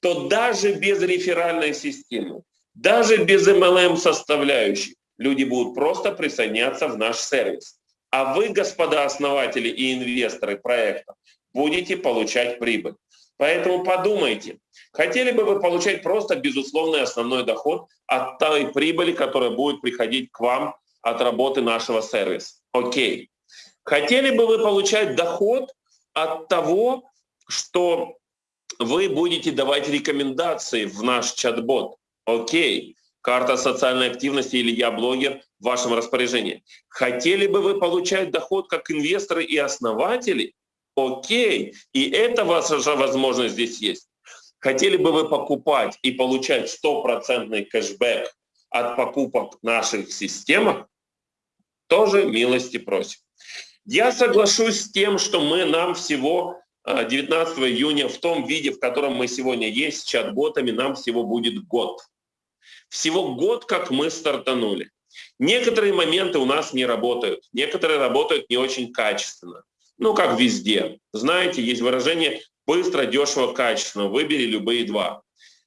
то даже без реферальной системы, даже без MLM составляющей, люди будут просто присоединяться в наш сервис. А вы, господа основатели и инвесторы проекта, будете получать прибыль. Поэтому подумайте, хотели бы вы получать просто безусловный основной доход от той прибыли, которая будет приходить к вам от работы нашего сервиса? Окей. Хотели бы вы получать доход от того, что вы будете давать рекомендации в наш чат-бот? Окей карта социальной активности или я блогер в вашем распоряжении. Хотели бы вы получать доход как инвесторы и основатели? Окей, и это ваша возможность здесь есть. Хотели бы вы покупать и получать стопроцентный кэшбэк от покупок наших системах? Тоже милости просим. Я соглашусь с тем, что мы нам всего 19 а, июня в том виде, в котором мы сегодня есть, с чат-ботами, нам всего будет год. Всего год, как мы стартанули. Некоторые моменты у нас не работают, некоторые работают не очень качественно. Ну, как везде. Знаете, есть выражение «быстро, дешево, качественно». Выбери любые два.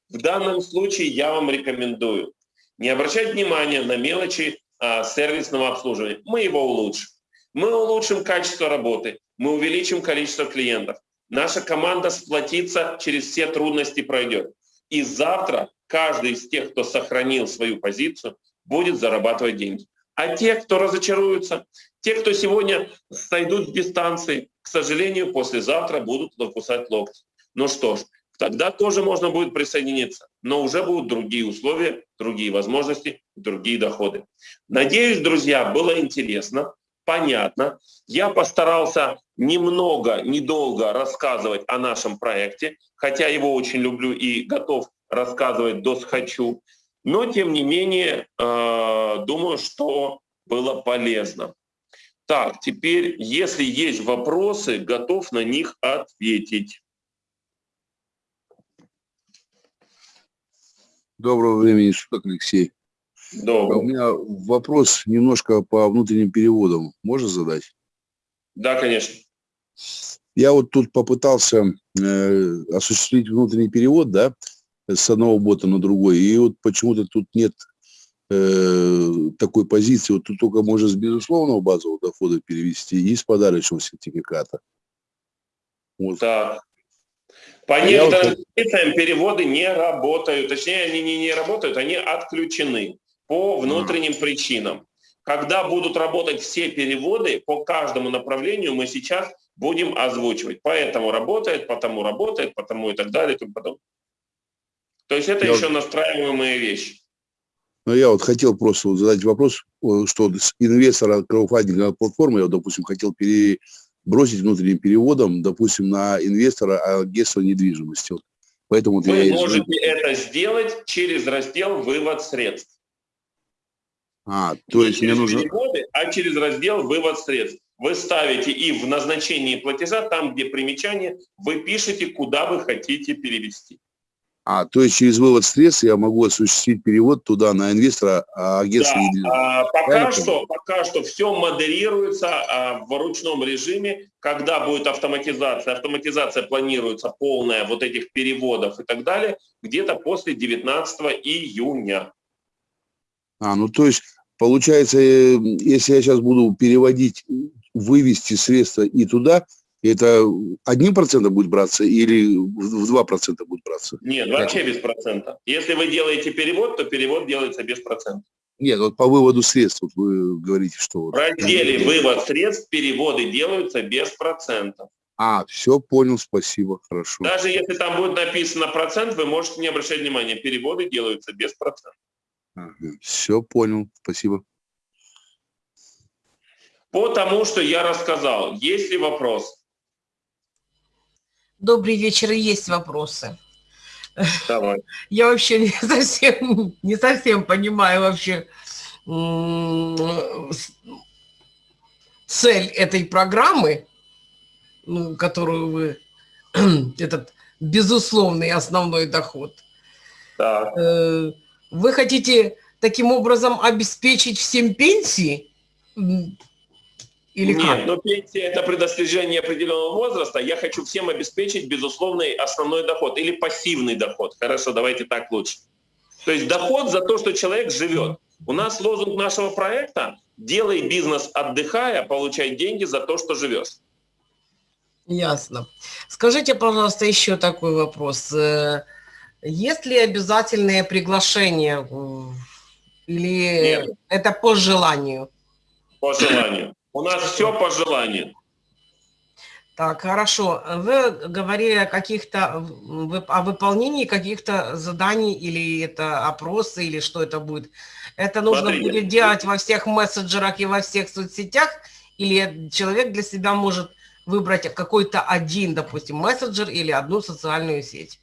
В данном случае я вам рекомендую не обращать внимания на мелочи а, сервисного обслуживания. Мы его улучшим. Мы улучшим качество работы, мы увеличим количество клиентов. Наша команда сплотится, через все трудности пройдет. И завтра каждый из тех, кто сохранил свою позицию, будет зарабатывать деньги. А те, кто разочаруются, те, кто сегодня сойдут с дистанции, к сожалению, послезавтра будут кусать локти. Ну что ж, тогда тоже можно будет присоединиться, но уже будут другие условия, другие возможности, другие доходы. Надеюсь, друзья, было интересно, понятно. Я постарался немного, недолго рассказывать о нашем проекте, хотя его очень люблю и готов рассказывать до схочу. Но, тем не менее, э, думаю, что было полезно. Так, теперь, если есть вопросы, готов на них ответить. Доброго времени суток, Алексей. Добрый. У меня вопрос немножко по внутренним переводам. Можно задать? Да, конечно. Я вот тут попытался э, осуществить внутренний перевод, да, с одного бота на другой, и вот почему-то тут нет э, такой позиции, вот тут только можно с безусловного базового дохода перевести и с подарочного сертификата. Вот. Так. По некоторым вот... переводы не работают, точнее, они не, не работают, они отключены по внутренним mm. причинам. Когда будут работать все переводы по каждому направлению, мы сейчас будем озвучивать. Поэтому работает, потому работает, потому и так далее. И потом. То есть это я еще вот... настраиваемые вещи. Ну, я вот хотел просто вот задать вопрос, что с инвестора краудфандинговой платформы, я, вот, допустим, хотел перебросить внутренним переводом, допустим, на инвестора агентства недвижимости. Вот. Поэтому Вы я можете это сделать через раздел «Вывод средств». А, то Не есть мне нужно... переводы, а через раздел «Вывод средств». Вы ставите и в назначении платежа, там, где примечание, вы пишете, куда вы хотите перевести. А, то есть через вывод средств я могу осуществить перевод туда на инвестора а агентства да, а, пока что, пока что все модерируется а, в ручном режиме. Когда будет автоматизация? Автоматизация планируется полная вот этих переводов и так далее, где-то после 19 июня. А, ну то есть получается, э, если я сейчас буду переводить, вывести средства и туда, это одним процентом будет браться или в два процента будет браться? Нет, вообще без процента. Если вы делаете перевод, то перевод делается без процента. Нет, вот по выводу средств вот вы говорите, что... В разделе «Вывод средств» переводы делаются без процентов. А, все понял, спасибо, хорошо. Даже если там будет написано процент, вы можете не обращать внимания, переводы делаются без процентов. Ага, все понял, спасибо. По тому, что я рассказал, есть ли вопрос? Добрый вечер, есть вопросы. Давай. Я вообще не совсем, не совсем понимаю вообще цель этой программы, ну, которую вы, этот безусловный основной доход. Да. Э, вы хотите таким образом обеспечить всем пенсии? Или Нет, как? но пенсия – это при достижении определенного возраста. Я хочу всем обеспечить безусловный основной доход или пассивный доход. Хорошо, давайте так лучше. То есть доход за то, что человек живет. У нас лозунг нашего проекта «Делай бизнес, отдыхая, получай деньги за то, что живешь». Ясно. Скажите, пожалуйста, еще такой вопрос. Э, есть ли обязательное приглашение или Нет. это по желанию? По желанию. У нас все по желанию. Так, хорошо. Вы говорили о каких-то, о выполнении каких-то заданий, или это опросы, или что это будет? Это нужно Смотрите. будет делать во всех мессенджерах и во всех соцсетях, или человек для себя может выбрать какой-то один, допустим, мессенджер или одну социальную сеть?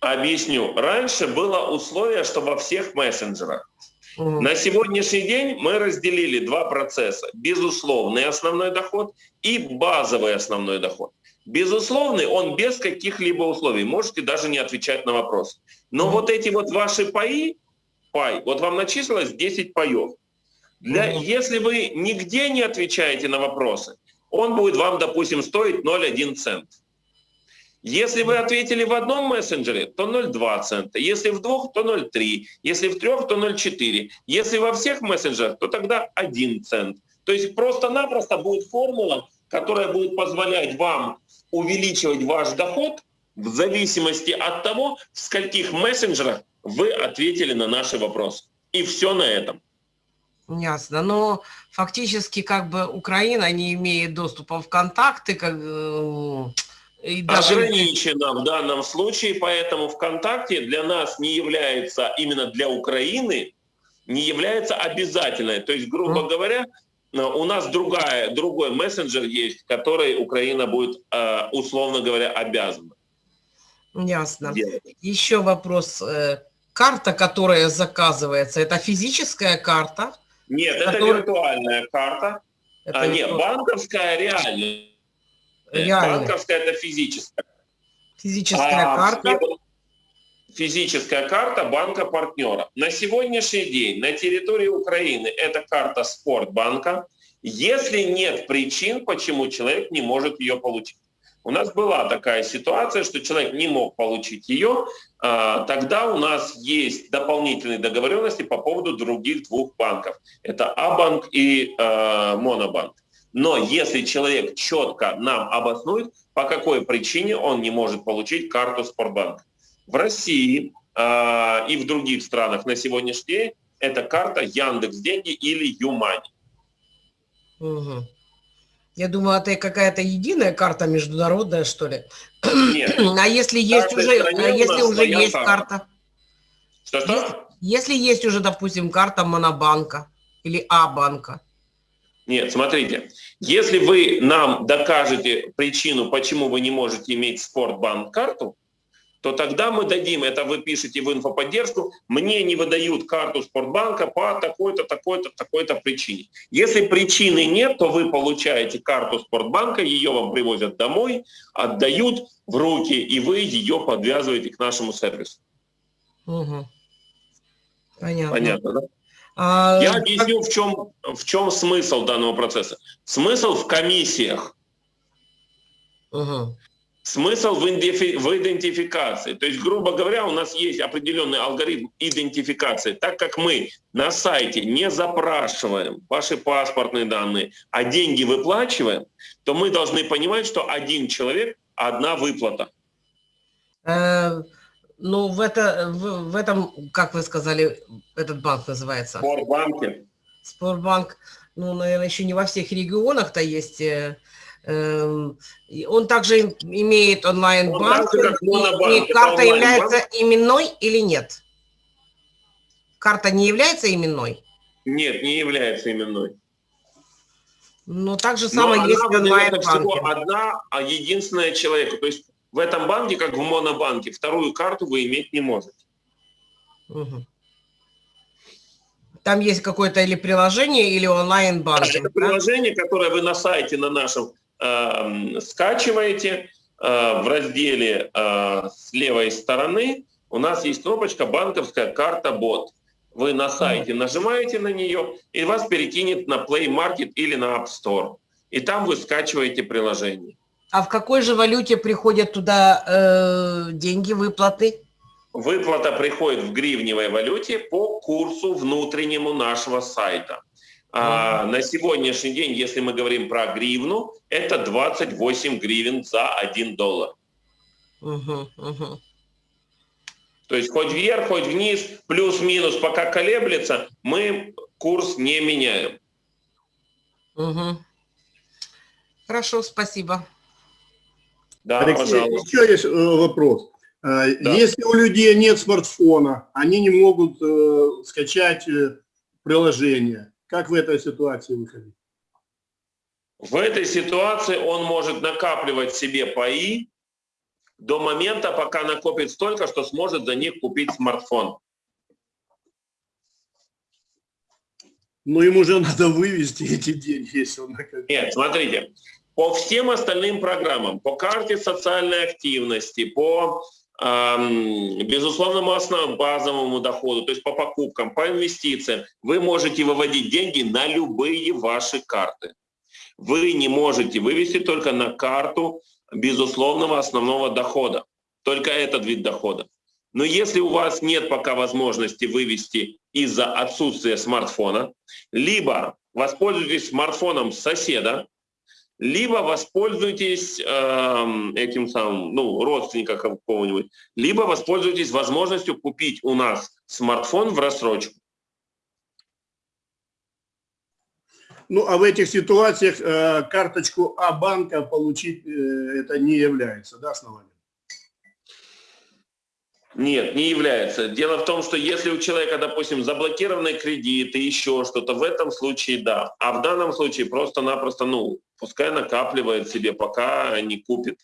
Объясню. Раньше было условие, что во всех мессенджерах. На сегодняшний день мы разделили два процесса. Безусловный основной доход и базовый основной доход. Безусловный, он без каких-либо условий. Можете даже не отвечать на вопрос. Но вот эти вот ваши паи, пай, вот вам начислилось 10 паев. Для, Если вы нигде не отвечаете на вопросы, он будет вам, допустим, стоить 0,1 цент. Если вы ответили в одном мессенджере, то 0,2 цента. Если в двух, то 0,3. Если в трех, то 0,4. Если во всех мессенджерах, то тогда 1 цент. То есть просто-напросто будет формула, которая будет позволять вам увеличивать ваш доход в зависимости от того, в скольких мессенджерах вы ответили на наши вопросы. И все на этом. Ясно. Но фактически как бы Украина не имеет доступа в контакты, как, э, и даже... Ограничено в данном случае, поэтому ВКонтакте для нас не является, именно для Украины, не является обязательной. То есть, грубо mm. говоря, э, у нас другая, другой мессенджер есть, который Украина будет, э, условно говоря, обязана. Ясно. Делать. Еще вопрос. Карта, которая заказывается, это физическая карта? Нет, это виртуальная карта. Это а, нет, банковская реальная. Реально. Банковская это физическая. Физическая а, карта. Физическая карта банка партнера. На сегодняшний день на территории Украины это карта Спортбанка. Если нет причин, почему человек не может ее получить. У нас была такая ситуация, что человек не мог получить ее, а, тогда у нас есть дополнительные договоренности по поводу других двух банков. Это Абанк и а, Монобанк. Но если человек четко нам обоснует, по какой причине он не может получить карту Спортбанка. В России э, и в других странах на сегодняшний день это карта Яндекс Деньги или Юмани. Угу. Я думаю, это какая-то единая карта международная, что ли? Нет. А если есть уже, а если уже есть карта? Что-что? Если, если есть уже, допустим, карта Монобанка или А-банка. Нет, смотрите, если вы нам докажете причину, почему вы не можете иметь Спортбанк карту, то тогда мы дадим, это вы пишете в инфоподдержку, мне не выдают карту Спортбанка по такой-то, такой-то, такой-то причине. Если причины нет, то вы получаете карту Спортбанка, ее вам привозят домой, отдают в руки, и вы ее подвязываете к нашему сервису. Угу. Понятно. Понятно, да? А... Я объясню, в чем, в чем смысл данного процесса. Смысл в комиссиях. Угу. Смысл в, в идентификации. То есть, грубо говоря, у нас есть определенный алгоритм идентификации. Так как мы на сайте не запрашиваем ваши паспортные данные, а деньги выплачиваем, то мы должны понимать, что один человек – одна выплата. Ну, в, это, в, в этом, как вы сказали, этот банк называется? Спортбанке. Спортбанк. Ну, наверное, еще не во всех регионах-то есть э, Эм, он также имеет онлайн-банк. И карта является именной или нет? Карта не является именной? Нет, не является именной. Но так же самое есть в онлайн-банке. одна, а единственная человека. То есть в этом банке, как в монобанке, вторую карту вы иметь не можете. Угу. Там есть какое-то или приложение, или онлайн-банк. Это да? приложение, которое вы на сайте на нашем Эм, скачиваете э, в разделе э, с левой стороны у нас есть кнопочка «Банковская карта бот». Вы на сайте нажимаете на нее, и вас перекинет на Play Market или на App Store. И там вы скачиваете приложение. А в какой же валюте приходят туда э, деньги, выплаты? Выплата приходит в гривневой валюте по курсу внутреннему нашего сайта. А на сегодняшний день, если мы говорим про гривну, это 28 гривен за 1 доллар. Угу, угу. То есть хоть вверх, хоть вниз, плюс-минус, пока колеблется, мы курс не меняем. Угу. Хорошо, спасибо. Да, Алексей, пожалуйста. еще есть э, вопрос. Э, да. Если у людей нет смартфона, они не могут э, скачать э, приложение. Как в этой ситуации выходить? В этой ситуации он может накапливать себе паи до момента, пока накопит столько, что сможет за них купить смартфон. Но ему же надо вывести эти деньги, если он накопит. Нет, смотрите, по всем остальным программам, по карте социальной активности, по безусловному основному базовому доходу, то есть по покупкам, по инвестициям, вы можете выводить деньги на любые ваши карты. Вы не можете вывести только на карту безусловного основного дохода, только этот вид дохода. Но если у вас нет пока возможности вывести из-за отсутствия смартфона, либо воспользуйтесь смартфоном соседа, либо воспользуйтесь э, этим самым, ну, родственника какого-нибудь, либо воспользуйтесь возможностью купить у нас смартфон в рассрочку. Ну, а в этих ситуациях э, карточку А-банка получить э, это не является, да, основанием? Нет, не является. Дело в том, что если у человека, допустим, заблокированный кредит и еще что-то, в этом случае да. А в данном случае просто-напросто, ну, пускай накапливает себе, пока не купит.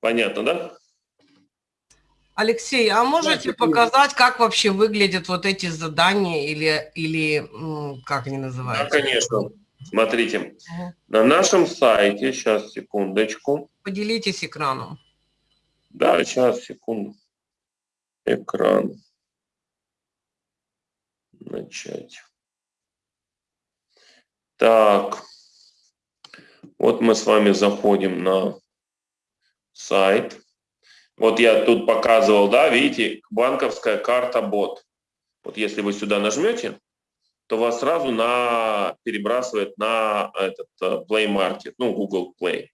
Понятно, да? Алексей, а можете да, показать, как вообще выглядят вот эти задания или, или как они называются? Да, конечно. Смотрите, угу. на нашем сайте, сейчас, секундочку. Поделитесь экраном. Да, сейчас, секунду. Экран. Начать. Так. Вот мы с вами заходим на сайт. Вот я тут показывал, да, видите, банковская карта бот. Вот если вы сюда нажмете, то вас сразу на, перебрасывает на этот э, Play Market, ну, Google Play.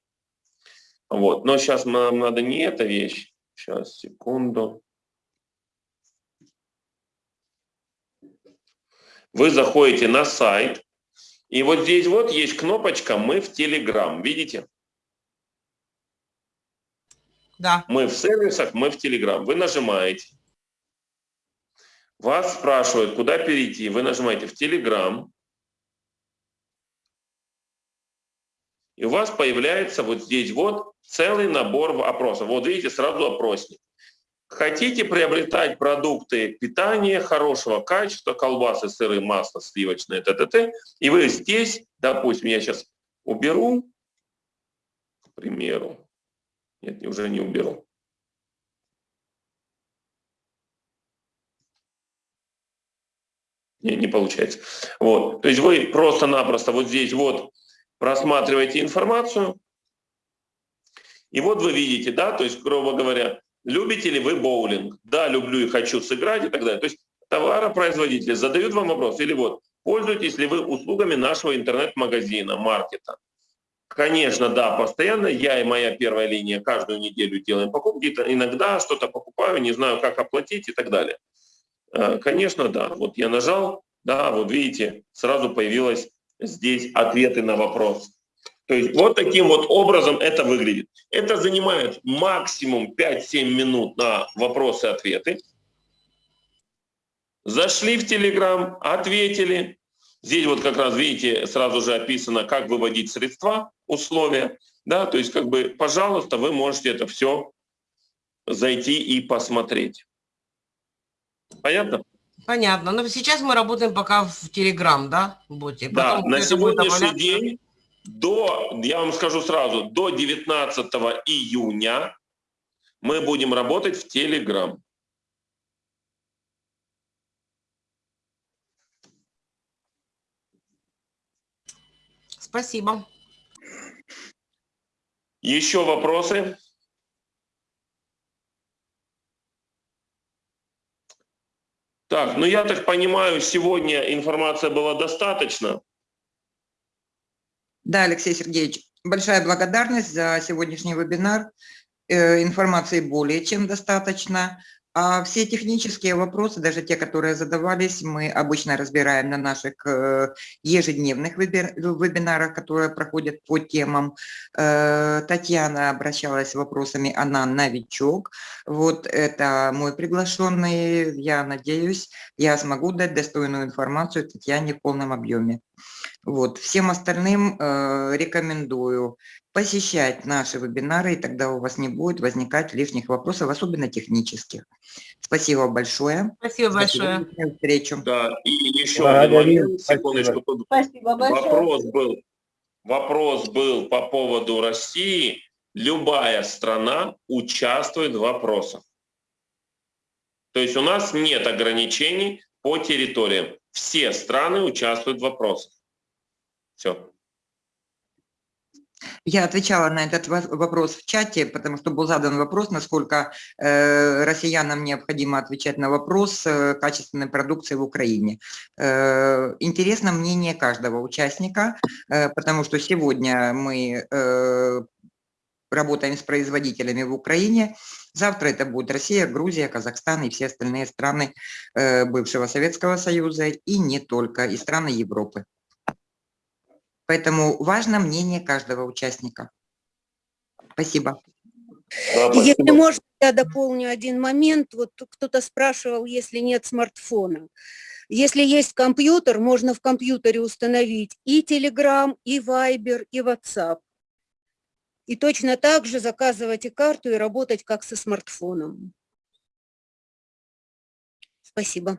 Вот. Но сейчас нам надо не эта вещь. Сейчас, секунду. Вы заходите на сайт, и вот здесь вот есть кнопочка «Мы в Telegram». Видите? Да. Мы в сервисах, мы в Telegram. Вы нажимаете. Вас спрашивают, куда перейти. Вы нажимаете в Telegram. И у вас появляется вот здесь вот целый набор опросов. Вот видите, сразу опросник. Хотите приобретать продукты питания хорошего качества, колбасы, сыры, масло, сливочное, т, т, т. И вы здесь, допустим, я сейчас уберу, к примеру. Нет, уже не уберу. Не, не получается. Вот. То есть вы просто-напросто вот здесь вот просматриваете информацию, и вот вы видите, да, то есть, грубо говоря, любите ли вы боулинг? Да, люблю и хочу сыграть и так далее. То есть товаропроизводители задают вам вопрос, или вот, пользуетесь ли вы услугами нашего интернет-магазина, маркета? Конечно, да, постоянно я и моя первая линия каждую неделю делаем покупки, иногда что-то покупаю, не знаю, как оплатить и так далее. Э, конечно, да. Вот я нажал, да, вот видите, сразу появилось здесь ответы на вопрос. То есть вот таким вот образом это выглядит. Это занимает максимум 5-7 минут на вопросы-ответы. Зашли в Телеграм, ответили. Здесь вот как раз, видите, сразу же описано, как выводить средства, условия. Да, то есть как бы, пожалуйста, вы можете это все зайти и посмотреть. Понятно? Понятно. Но сейчас мы работаем пока в Telegram, да, боте? Да, на сегодняшний день до, я вам скажу сразу, до 19 июня мы будем работать в Telegram. Спасибо. Еще вопросы? Так, ну я так понимаю, сегодня информация была достаточно. Да, Алексей Сергеевич, большая благодарность за сегодняшний вебинар. Э, информации более чем достаточно. А все технические вопросы, даже те, которые задавались, мы обычно разбираем на наших э, ежедневных вебинарах, которые проходят по темам. Э, Татьяна обращалась с вопросами, она новичок. Вот это мой приглашенный. Я надеюсь, я смогу дать достойную информацию Татьяне в полном объеме. Вот. Всем остальным э, рекомендую посещать наши вебинары, и тогда у вас не будет возникать лишних вопросов, особенно технических. Спасибо большое. Спасибо большое. До встречи. Да, и еще момент, секундочку. Спасибо большое. Вопрос был, вопрос был по поводу России. Любая страна участвует в вопросах. То есть у нас нет ограничений по территориям. Все страны участвуют в вопросах. Все. Я отвечала на этот во- вопрос в чате, потому что был задан вопрос, насколько э, россиянам необходимо отвечать на вопрос э, качественной продукции в Украине. Э, интересно мнение каждого участника, э, потому что сегодня мы э, работаем с производителями в Украине, завтра это будет Россия, Грузия, Казахстан и все остальные страны э, бывшего Советского Союза и не только, и страны Европы. Поэтому важно мнение каждого участника. Спасибо. Да, Если можно, я дополню один момент. Вот кто-то спрашивал, если нет смартфона. Если есть компьютер, можно в компьютере установить и Telegram, и Viber, и WhatsApp. И точно так же заказывать и карту, и работать как со смартфоном. Спасибо.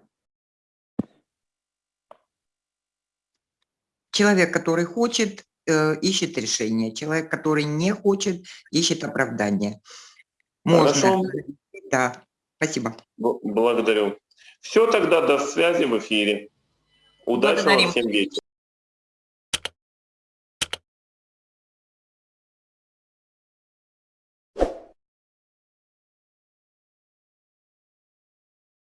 Человек, который хочет, э, ищет решение. Человек, который не хочет, ищет оправдание. Хорошо. Да, спасибо. Благодарю. Все тогда, до связи в эфире. Удачного Благодарим. всем вечера.